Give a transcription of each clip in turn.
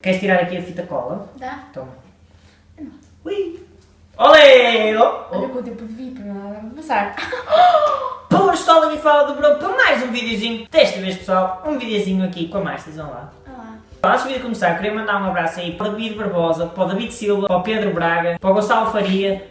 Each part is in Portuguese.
Queres tirar aqui a fita cola? Dá. Toma. Ui! Olê! Oh, Olha oh. com o tempo de vir para nada vai passar. Boas pessoal, aqui fala do Bruno para mais um videozinho. Desta vez pessoal, um videozinho aqui com a Márcia, vão lá. Olá. Antes do vídeo começar, queria mandar um abraço aí para o David Barbosa, para o David Silva, para o Pedro Braga, para o Gonçalo Faria,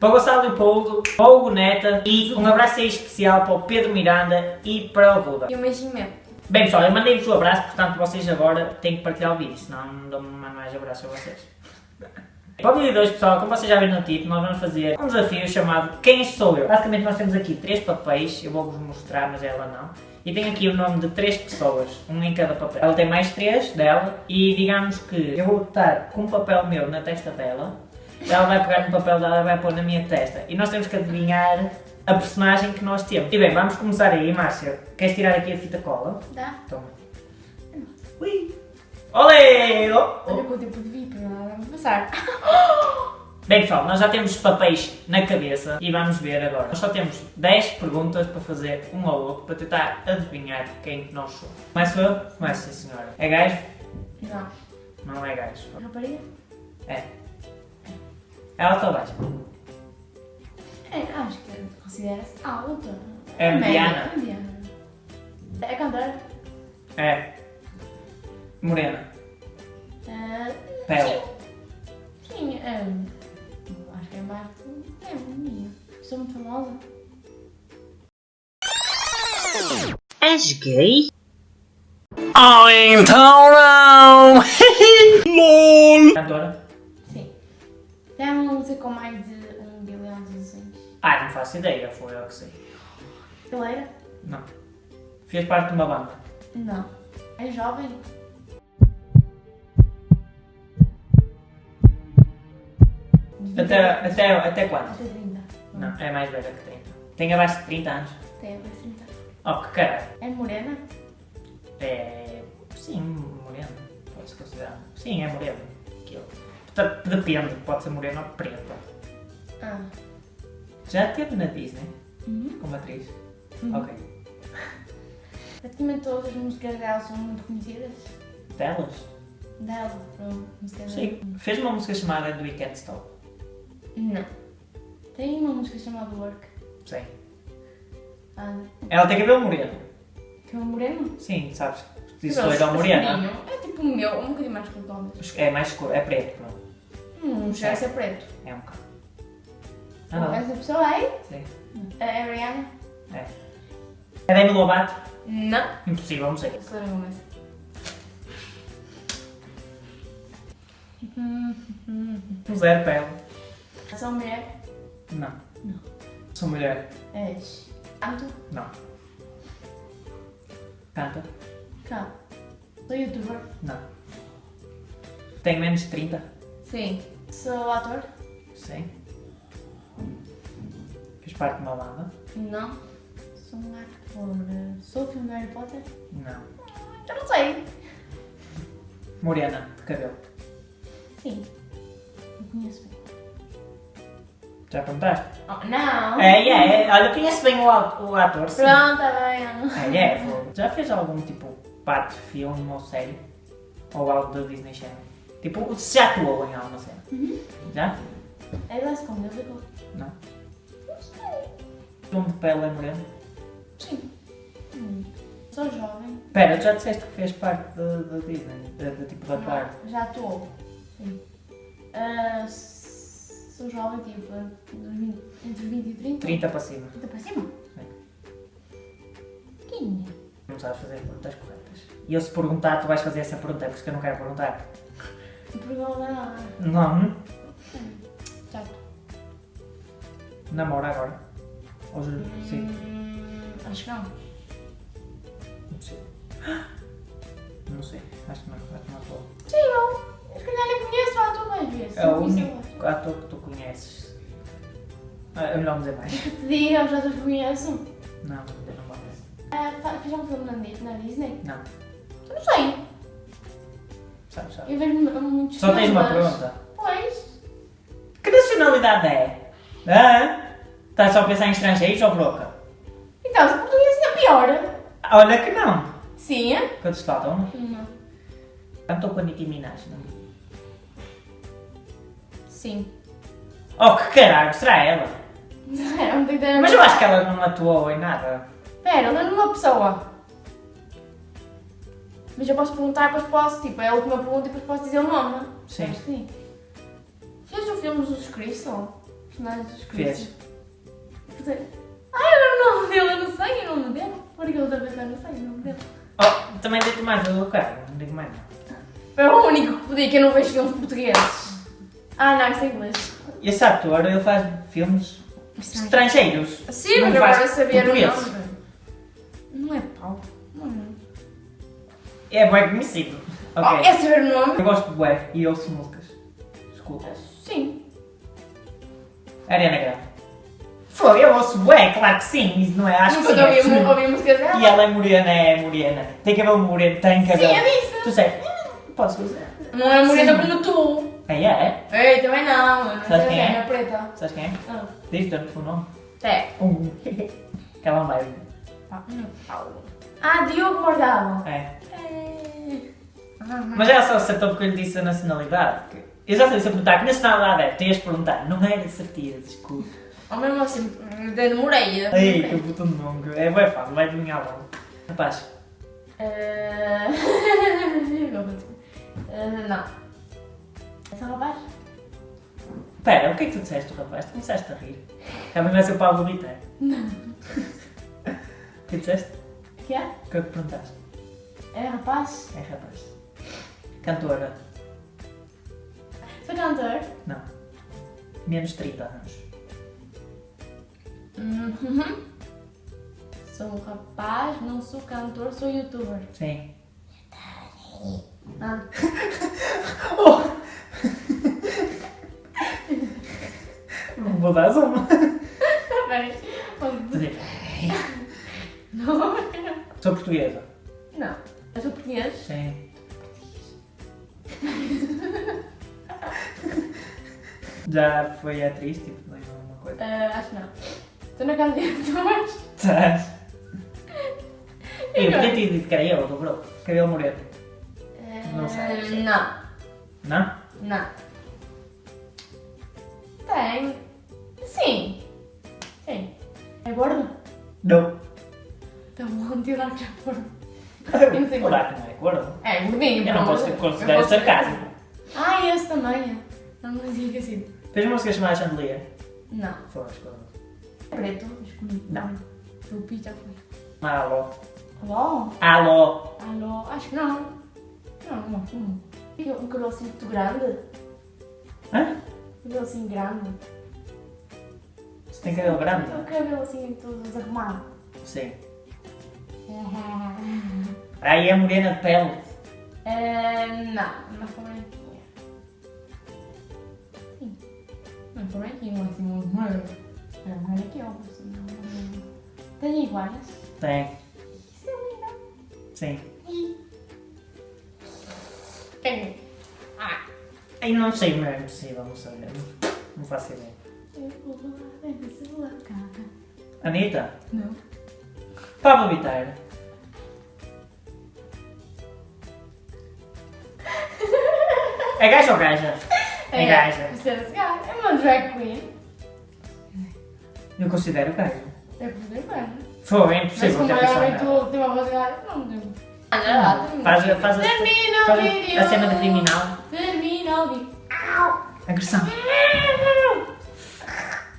para o Gonçalo Leopoldo, para o Hugo Neta e um abraço aí especial para o Pedro Miranda e para o Buda. E um beijinho mesmo. Bem pessoal, eu mandei-vos o abraço, portanto vocês agora têm que partilhar o vídeo, senão não dou mais abraço a vocês. Para o vídeo de hoje pessoal, como vocês já viram no título, nós vamos fazer um desafio chamado Quem Sou Eu? Basicamente nós temos aqui três papéis, eu vou-vos mostrar, mas ela não. E tem aqui o nome de três pessoas, um em cada papel. Ela tem mais três dela e digamos que eu vou botar com um papel meu na testa dela, ela vai pegar no papel dela e vai pôr na minha testa. E nós temos que adivinhar a personagem que nós temos. E bem, vamos começar aí, Márcia. Queres tirar aqui a fita cola? Dá. Toma. Ui! Olê! Oh, oh. Olha com o tempo de nada vai passar. Bem pessoal, nós já temos papéis na cabeça e vamos ver agora. Nós só temos 10 perguntas para fazer um ao outro para tentar adivinhar quem nós somos. Começo eu? Começa sim senhora. É gajo? Não. Não é gajo. Rapariga? É. É alta ou baixa? É, acho que considera-se alta. É média, mediana? É mediana. É cantora? É. Morena. Ah, Pele. Sim, sim é, acho que é mais é minha. Sou muito famosa. És gay? Oh, então não! LOL! Cantora? Sim. Tem uma música com mais de Ah, não faço ideia, foi eu que sei. Brasileira? Não. Fez parte de uma banda. Não. É jovem? Até, até, até quando? Até 30. Não, é mais velha que 30. Tem abaixo de 30 anos. Tem até 30. Oh, que caralho. É morena? É. Sim, moreno. Pode-se considerar. Sim, é moreno. Aquilo. Depende, pode ser moreno ou preta. Ah. Já teve na Disney Uhum. como atriz? Uhum. Ok. Praticamente todas as músicas dela são muito conhecidas. Delas? Dela, pronto. Músicas Sim. dela. Fez uma música chamada Do We Can't Stop. Não. Tem uma música chamada Work. Sim. Ah, Ela tem cabelo moreno. um moreno? Sim, sabes? Isso Cabelo foi da morena. É tipo o meu, um bocadinho mais talvez. É mais escuro, é preto. pronto. Hum, já é preto. É um bocado. Ah, não. Essa pessoa aí? Sim. É a Rihanna? É. É Demi Lovato? Não. Impossível, não sei. Selena Gomez. Zero pele. Sou mulher? Não. Não. Sou mulher. És. Canto? Não. Canta? Canto. Sou youtuber? Não. Tenho menos de 30? Sim. Sou ator? Sim. Parte banda? Não. Sou um ator. Sou o filme do Harry Potter? Não. Eu não sei. Morena, de cabelo. Sim. Não conheço bem. Já perguntaste? Oh, não! É, é, é. Olha, eu conheço bem o, o ator, sim. Pronto, tá bem. É, é. vou- Já fez algum tipo parte de filme ou série? Ou algo da Disney Channel? Tipo, se já atuou em alguma cena? Uhum. Já? É eu digo. Não. O nome de pele é moreno? Sim. Hum. Sou jovem. Pera, já disseste que fez parte da da Disney? De tipo de atuar? Não, já atuou. Sim. Ah, s- sou jovem, tipo, dos 20 entre 20 e 30. 30 para cima. 30 para cima? Quem é? Não sabes fazer as perguntas corretas. E eu se perguntar, tu vais fazer essa pergunta, é por isso que eu não quero perguntar. Pergunta nada. Não. Já. Namora agora. Hoje, sim. Hum, acho que não. Não sei. Não sei. Acho que não. Acho que não estou. Sim, eu. Eu se calhar nem conheço ator mais vezes. É o Não conheço único ator que tu conheces. É melhor não dizer mais. o ator. Que te conheço. Não, eu não. Ah, fa- Fez um filme na Di- na Disney? Não. Eu não sei. Sabes, sabes. Eu vejo mu- muitos Só tens uma pergunta. Pois. Que nacionalidade é? Hã? Estás só a pensar em estrangeiros ou broca? Então, se português ainda é pior. Olha que não. Sim? Quantos faltam? Não. Cantou com a Nicki Minaj, não. Sim. Oh, que caralho, será ela? É um big Mas eu acho que ela não atuou em nada. Pera, ela é uma pessoa. Mas eu posso perguntar, depois posso, tipo, é a última pergunta e depois posso dizer o nome. Sim. Acho que sim. Fez o filme dos Crystal? Personagens dos Crystal? Fez. Ai, eu o nome dele, eu não sei o nome dele. Por que outra vez eu não sei o nome dele. Oh, também digo mais do cara, não digo mais não. É o único que podia que eu não vejo filmes portugueses. Ah, não, isso é inglês. Esse ator, ele faz filmes estrangeiros. Sim, mas agora saber o nome. Não é Paulo. Não é. É bem conhecido. Ok. Oh, é saber o nome? Eu gosto de bué e ouço músicas. Escuta. Sim. Ariana Grande. Foi, eu ouço bué, claro que sim. Não é, acho que Nunca ouvi, conheço. ouvi músicas dela. E ela é morena, é morena. Tem cabelo moreno, tem Sim, cabelo. é disso. Tu sei, podes fazer. Não é morena Sim. como tu. Quem é? Ei, também não. Eu não Sabes quem é? é preta. Sabes quem é? Ah. Diz-te o nome. É. Um. que ela não vai ouvir. Pa- não, Paulo. Ah, Diogo Morgado. É. É. Ah, Mas ela só acertou porque eu lhe disse a nacionalidade. que- Eu já sei se eu perguntar que nacionalidade é, tens de perguntar. Não era certeza, desculpa. Ou mesmo assim, demorei. Ei, que puto nome. É bem fácil, vai adivinhar logo. Rapaz, Eh, eh, Não. É só rapaz? pera, o que é que tu disseste, rapaz? Tu começaste a rir. Também vai ser o Pablo Vittar. Não. O que disseste? O que é? O que é que perguntaste? É rapaz? É rapaz. Cantora? Sou cantor? Não. Menos 30 anos. Uhum. Sou um rapaz, não sou cantor, sou youtuber. Sim. Ah. Vou dar uma. Peraí. Não. Sou portuguesa. Não. Eu sou português? Sim. Já foi atriz, tipo, não é uma coisa. Eh, acho que não. Estou na casa de youtubers. Estás? Eu podia ter dito que era eu, dobrou. Cabelo moreno. Não. Eh, Não. Não? Não. Tem. Sim. Sim. É gordo? Não. Então vou tirar que não sei O Daco não é gordo. É, gordinho. Eu não posso considerar sarcasmo. Ah, esse também. Não me dizia que assim. Fez uma música chamada Chandelier. Não. Foi, escolha. Preto, escolhi. Não. O pizza foi. Alô. Alô? Alô. Alô? Acho que não. Não, não. não. Um cabelo assim muito grande. Hã? Um cabelo assim grande. Você tem cabelo grande? Um cabelo assim todo desarrumado. Sim. Aí é morena de pele. É, não, não foi branquinha. Sim. Não foi branquinha, assim, muito magro. É, olha aqui, ó. assim, não- Tem iguais? Tem. Isso é lindo. Sim. Tem. Ah. Aí não sei, mas é impossível, não sei. Não, faço ideia. Eu vou lá dentro sua casa. Anitta? Não. Pablo Vittar. É gajo ou gaja? É gaja. Você é gajo. É uma drag queen. Eu considero gajo. É poder gajo. Foi, é Mas impossível como pensado vem nela. tu tem uma voz de gajo, não lá, termina. Faz, faz, a, Termina o faz vídeo. a cena de criminal. Termina o vídeo. Au. Agressão.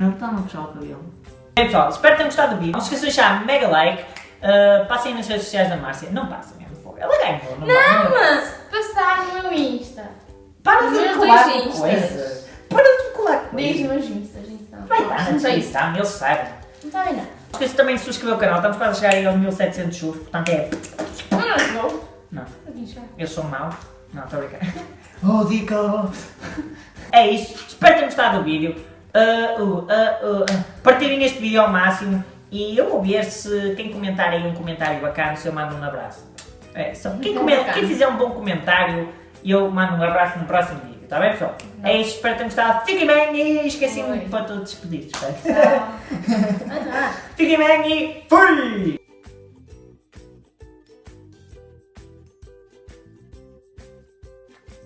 Não está no puxar o cabelo. Bem pessoal, espero que tenham gostado do vídeo. Não se esqueçam de deixar mega like. Uh, passem nas redes sociais da Márcia. Não passem mesmo. fogo. Ela ganhou. Não, Não, não. mas passar no meu Insta. Para de me colar coisas. Para de me colar coisas. então. Vai na Não sei. descrição, eles sabem. Não está não. Não esqueçam também de subscrever o canal. Estamos quase a chegar aí aos 1700 subs. Portanto é... Não, não. Não. Aqui já. Eles são maus. Não, estou a brincar. Oh, dica! É isso. Espero que tenham gostado do vídeo. Uh, uh, uh, uh, uh. Partilhem este vídeo ao máximo. E eu vou ver se quem comentar aí um comentário bacana, se eu mando um abraço. É, só, quem, quem fizer um bom comentário, eu mando um abraço no próximo vídeo. Está bem, pessoal? É isso. Espero que tenham gostado. Fiquem bem e esqueci-me Oi. para todos despedir. ah. Fiquem bem e fui!